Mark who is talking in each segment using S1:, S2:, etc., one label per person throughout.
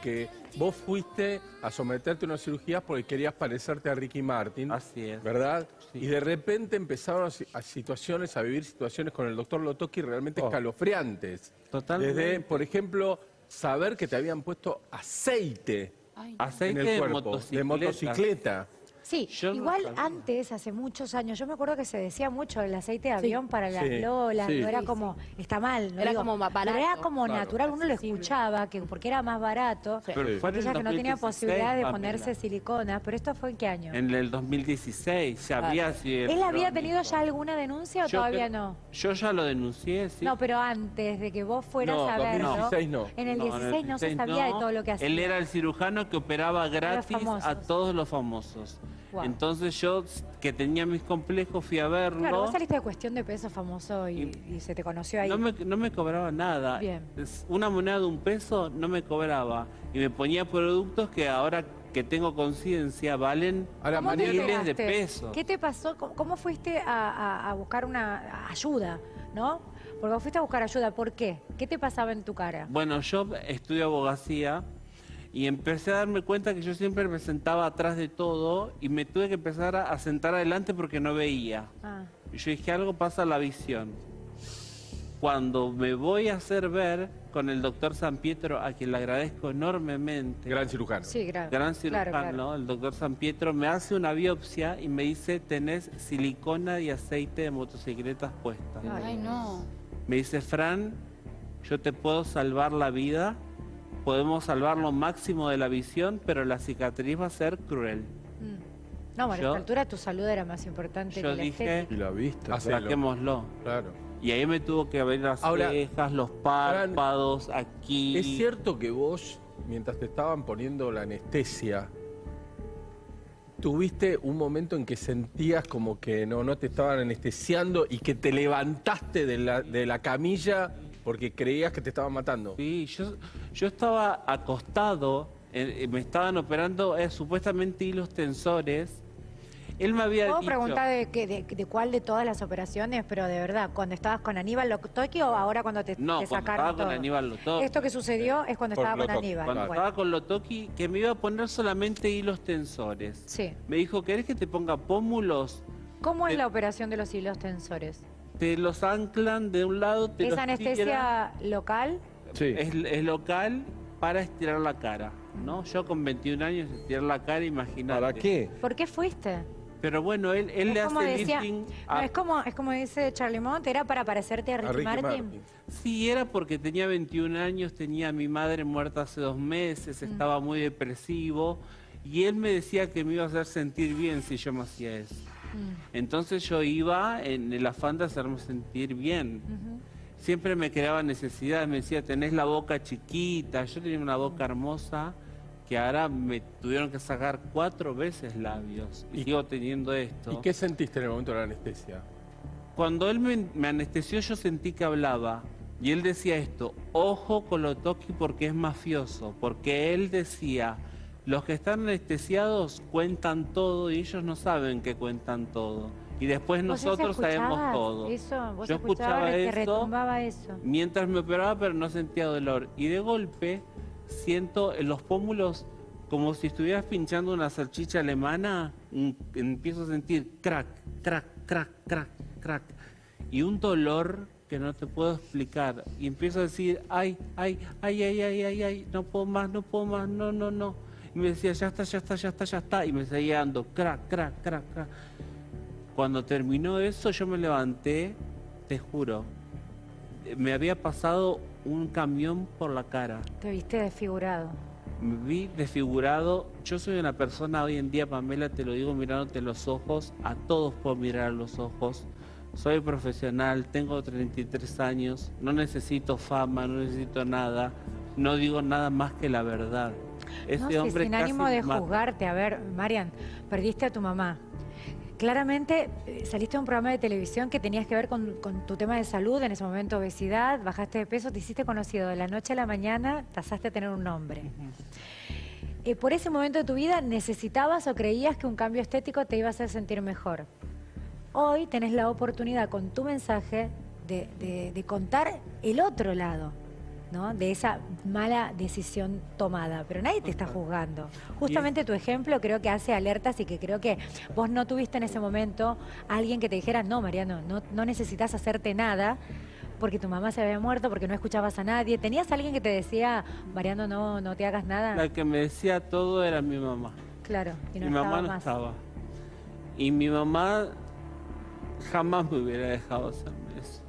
S1: porque vos fuiste a someterte a una cirugía porque querías parecerte a Ricky Martin.
S2: Así es.
S1: ¿Verdad?
S2: Sí.
S1: Y de repente empezaron a, si- a situaciones, a vivir situaciones con el doctor Lotoki realmente
S2: Oh.
S1: escalofriantes.
S2: Totalmente.
S1: Desde, por ejemplo, saber que te habían puesto aceite
S2: Aceite
S1: en el
S2: de
S1: cuerpo,
S2: motocicleta.
S1: de motocicleta.
S3: Sí,
S2: Yo
S3: igual antes, hace muchos años, yo me acuerdo que se decía mucho el aceite de avión para las
S1: Sí,
S3: lolas,
S1: sí.
S3: no era
S4: Sí,
S3: como, está mal, no
S4: Era
S3: digo,
S4: como más
S3: pero era como
S1: Claro.
S3: natural, uno lo escuchaba, que porque era más barato,
S2: Pero
S1: Sí.
S2: fue en el
S3: aquellas que no tenían
S2: 2016,
S3: posibilidad de ponerse silicona, pero esto fue en qué año?
S2: En el 2016 ya había sido...
S3: ¿Él había tenido ya alguna denuncia o
S2: Yo
S3: todavía
S2: creo-
S3: no?
S2: Yo ya lo denuncié, sí.
S3: No, pero antes de que vos fueras
S1: No,
S3: a verlo.
S1: 2016 no.
S3: En el
S2: No,
S3: 16 no, se
S2: 16
S3: sabía de todo lo que hacía.
S2: Él era el cirujano que operaba gratis a todos los famosos.
S3: Wow.
S2: Entonces yo, que tenía mis complejos, fui a verlo.
S3: Claro, vos saliste de cuestión de peso famoso y, y se te conoció ahí.
S2: No me, no me cobraba nada.
S3: Bien.
S2: Una moneda de un peso no me cobraba. Y me ponía productos que ahora que tengo conciencia valen
S1: Ahora,
S3: ¿Cómo te
S1: Mariano,
S2: miles de pesos.
S3: ¿Qué te pasó? ¿Cómo, cómo fuiste a, a- a buscar una ayuda, no? Porque fuiste a buscar ayuda. ¿Por qué? ¿Qué te pasaba en tu cara?
S2: Bueno, yo estudio abogacía y empecé a darme cuenta que yo siempre me sentaba atrás de todo y me tuve que empezar a, a sentar adelante porque no veía.
S3: Ah,
S2: Y yo dije, algo pasa a la visión. Cuando me voy a hacer ver con el doctor San Pietro, a quien le agradezco enormemente,
S1: gran cirujano.
S3: sí, gra-
S2: gran
S3: claro,
S2: cirujano,
S3: claro.
S2: el doctor San Pietro, me hace una biopsia y me dice, tenés silicona y aceite de motocicletas puestas.
S4: Ay, no.
S2: Me dice, Fran, yo te puedo salvar la vida, podemos salvar lo máximo de la visión, pero la cicatriz va a ser cruel.
S3: Mm. No, bueno, a esta altura tu salud era más importante
S2: Yo
S3: que la
S2: dije,
S3: estética.
S1: Y la vista.
S2: saquémoslo.
S1: Claro.
S2: Y ahí me tuvo que abrir las
S1: Ahora,
S2: cejas, los párpados, aquí.
S1: ¿Es cierto que vos, mientras te estaban poniendo la anestesia, tuviste un momento en que sentías como que no, no te estaban anestesiando y que te levantaste de la, de la camilla porque creías que te estaban matando?
S2: Sí, yo, yo estaba acostado, eh, me estaban operando eh, supuestamente hilos tensores. Él me había
S3: ¿Puedo
S2: dicho...
S3: preguntar de, qué- de, de cuál de todas las operaciones? Pero de verdad, ¿cuando estabas con Aníbal Lotoki o ahora cuando te,
S2: No,
S3: te
S2: cuando
S3: sacaron
S2: estaba con
S3: todo?
S2: Aníbal Lotoki.
S3: Esto que sucedió es cuando
S1: Por
S3: estaba con
S1: Lotoki,
S3: Aníbal.
S2: Cuando
S3: Bueno,
S2: estaba con Lotoki, que me iba a poner solamente hilos tensores.
S3: Sí.
S2: Me dijo, ¿querés que te ponga pómulos?
S3: ¿Cómo es la operación de los hilos tensores?
S2: Te los anclan de un lado, te
S3: ¿Es
S2: los
S3: anestesia
S2: tiran.
S3: local?
S1: Sí.
S2: Es, es local para estirar la cara, ¿no? Yo con 21 años estirar la cara, imagínate.
S1: ¿Para qué?
S3: ¿Por qué fuiste?
S2: Pero bueno, él, él le hace
S3: decía-
S2: lifting
S3: no,
S2: a-
S3: es como es como dice Charlie Mont, era para parecerte a Ricky,
S1: A Ricky
S3: Martin.
S1: Martin.
S2: Sí, era porque tenía 21 años, tenía a mi madre muerta hace dos meses, estaba muy depresivo y él me decía que me iba a hacer sentir bien si yo me hacía eso.
S3: Mm.
S2: Entonces yo iba en el afán de hacerme sentir bien. Siempre me creaba necesidad, me decía, tenés la boca chiquita, yo tenía una boca hermosa que ahora me tuvieron que sacar cuatro veces labios y,
S1: ¿Y-
S2: sigo teniendo esto.
S1: ¿Y qué sentiste en el momento de la anestesia?
S2: Cuando él me, me anestesió yo sentí que hablaba y él decía esto, ojo con lo toqui porque es mafioso, porque él decía, los que están anestesiados cuentan todo y ellos no saben que cuentan todo. Y después
S3: ¿Vos
S2: nosotros sabemos todo.
S3: Eso, vos
S2: Yo escuchaba
S3: que
S2: eso
S3: retumbaba eso.
S2: mientras me operaba pero no sentía dolor. Y de golpe siento en los pómulos como si estuvieras pinchando una salchicha alemana, empiezo a sentir crack, crack, crack, crack, crack. Y un dolor que no te puedo explicar. Y empiezo a decir, ay, ay, ay, ay, ay, ay, ay, no puedo más, no puedo más, no, no, no. Y me decía, ya está, ya está, ya está, ya está. Y me seguía dando crack, crack, crack, crack. Cuando terminó eso, yo me levanté, te juro, me había pasado un camión por la cara.
S3: Te viste desfigurado.
S2: Me vi desfigurado. Yo soy una persona hoy en día, Pamela, te lo digo mirándote los ojos. A todos puedo mirar a los ojos. Soy profesional, tengo 33 años, no necesito fama, no necesito nada. No digo nada más que la verdad. Ese
S3: no,
S2: hombre
S3: sin ánimo de
S2: mata.
S3: juzgarte. A ver, Marian, perdiste a tu mamá. Claramente eh, saliste de un programa de televisión que tenías que ver con, con tu tema de salud, en ese momento obesidad, bajaste de peso, te hiciste conocido. De la noche a la mañana pasaste a tener un nombre. Eh, por ese momento de tu vida necesitabas o creías que un cambio estético te iba a hacer sentir mejor. Hoy tenés la oportunidad con tu mensaje de, de- de contar el otro lado. ¿No? De esa mala decisión tomada, pero nadie te está juzgando. Justamente tu ejemplo creo que hace alertas y que creo que vos no tuviste en ese momento a alguien que te dijera, no, Mariano, no, no necesitas hacerte nada porque tu mamá se había muerto, porque no escuchabas a nadie. ¿Tenías alguien que te decía, Mariano, no, no te hagas nada?
S2: La que me decía todo era mi mamá.
S3: Claro, y no
S2: mi mamá no
S3: más.
S2: estaba. Y mi mamá jamás me hubiera dejado hacerme eso.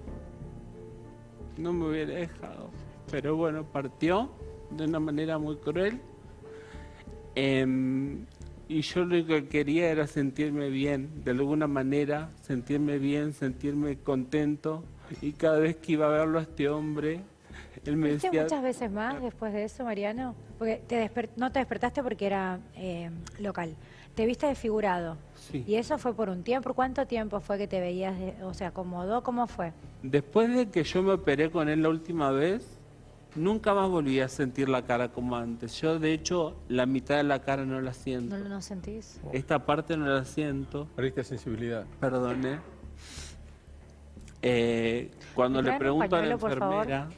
S2: No me hubiera dejado. Pero bueno, partió de una manera muy cruel. Em, y yo lo que quería era sentirme bien, de alguna manera, sentirme bien, sentirme contento. Y cada vez que iba a verlo a este hombre, él me
S3: ¿Viste
S2: decía...
S3: muchas veces más después de eso, Mariano? Porque te no te despertaste porque era eh, local. Te viste desfigurado.
S2: Sí.
S3: Y eso fue por un tiempo. ¿Cuánto tiempo fue que te veías? de- o sea, ¿acomodó? ¿Cómo fue?
S2: Después de que yo me operé con él la última vez, nunca más volví a sentir la cara como antes. Yo, de hecho, la mitad de la cara no la siento.
S3: ¿No lo sentís?
S2: Esta parte no la siento.
S1: Perdiste sensibilidad.
S2: Perdone. Eh, cuando
S3: ¿Me
S2: le pregunto a la enfermera,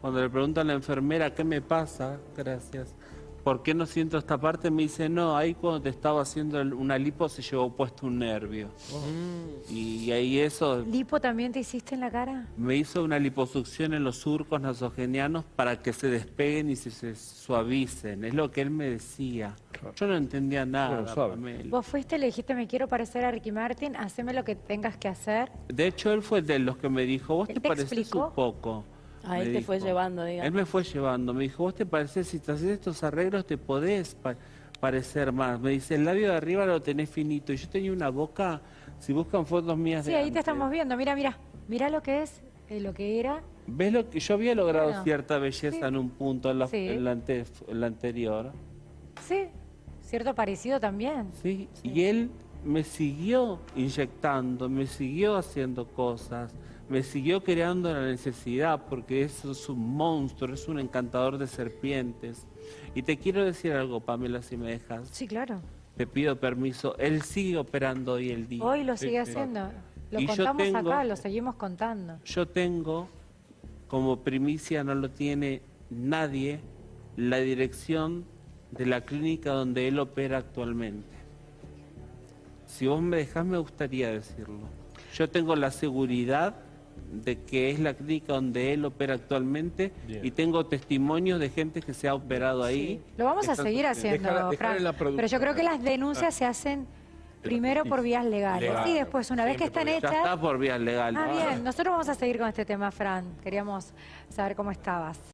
S2: cuando le pregunto a la enfermera qué me pasa, gracias, ¿por qué no siento esta parte? Me dice, no, ahí cuando te estaba haciendo el- una lipo se llevó puesto un nervio. Y ahí eso
S3: ¿Lipo también te hiciste en la cara?
S2: me hizo una liposucción en los surcos nasogenianos para que se despeguen y se, se suavicen. Es lo que él me decía. Yo no entendía nada. Pamela.
S3: Vos fuiste, le dijiste, me quiero parecer a Ricky Martin, haceme lo que tengas que hacer.
S2: De hecho, él fue de los que me dijo, vos
S3: ¿Él
S2: te
S3: te
S2: pareces
S3: explicó?
S2: un poco.
S4: A él
S2: me
S4: te fue llevando, digamos.
S2: Él me fue llevando. Me dijo, vos te pareces, si te haces estos arreglos, te podés pa- parecer más. Me dice, el labio de arriba lo tenés finito. Y yo tenía una boca, si buscan fotos mías
S3: Sí,
S2: de
S3: ahí te
S2: antes,
S3: estamos viendo. Mira, mira. Mira lo que es, eh, lo que era.
S2: ¿Ves lo que yo había logrado
S3: Bueno,
S2: cierta belleza
S3: sí.
S2: en un punto en la,
S3: Sí.
S2: en la ante- en la anterior?
S3: Sí, cierto parecido también.
S2: ¿sí? Y él me siguió inyectando, me siguió haciendo cosas, me siguió creando la necesidad, porque eso es un monstruo, es un encantador de serpientes. Y te quiero decir algo, Pamela, si me dejas.
S3: Sí, claro.
S2: Te pido permiso. Él sigue operando hoy el día.
S3: Hoy lo sigue haciendo. Lo
S2: Y
S3: contamos
S2: tengo-
S3: acá, lo seguimos contando.
S2: Yo tengo, como primicia no lo tiene nadie, la dirección de la clínica donde él opera actualmente. Si vos me dejás, me gustaría decirlo. Yo tengo la seguridad de que es la clínica donde él opera actualmente
S1: Bien.
S2: y tengo testimonios de gente que se ha operado ahí.
S3: Lo vamos a seguir haciendo, Fran. Pero yo creo que las denuncias se hacen primero por vías legales
S1: Legal.
S3: y después, una vez que están
S2: Ya
S3: hechas...
S2: está por vías legales.
S3: Ah, bien. Nosotros vamos a seguir con este tema, Fran. Queríamos saber cómo estabas.